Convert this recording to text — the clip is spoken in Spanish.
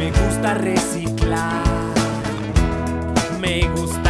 me gusta reciclar. Me gusta